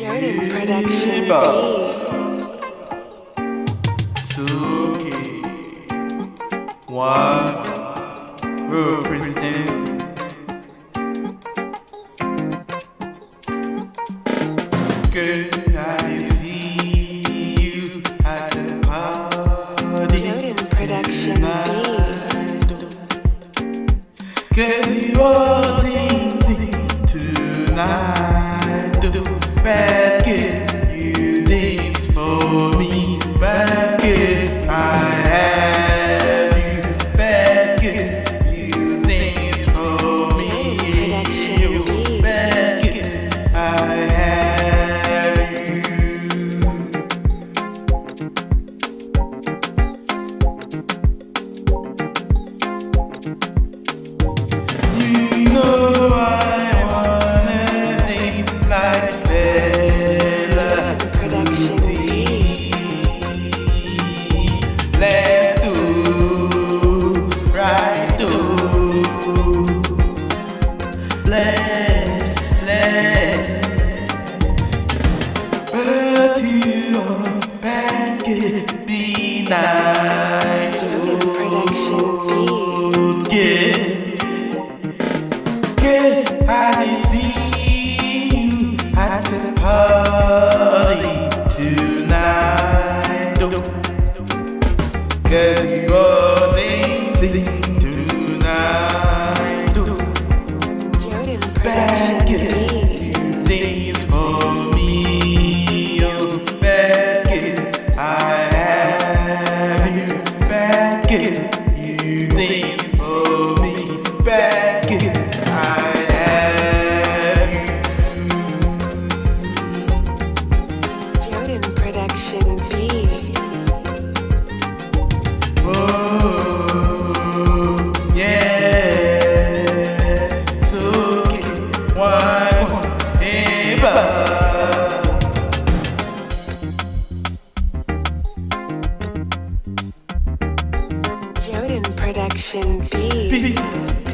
Jordan Production Eba. beat. Suki One Represent Girl, I see you at the party Jordan Production tonight. Cause you are be nice Jordan Production yeah Get I see you at the party tonight. Cause you are dancing tonight. It, you dance for me. Back it, I have you. Jordan Production beat. Oh, yeah. So get one, ever. Production beat. Peace.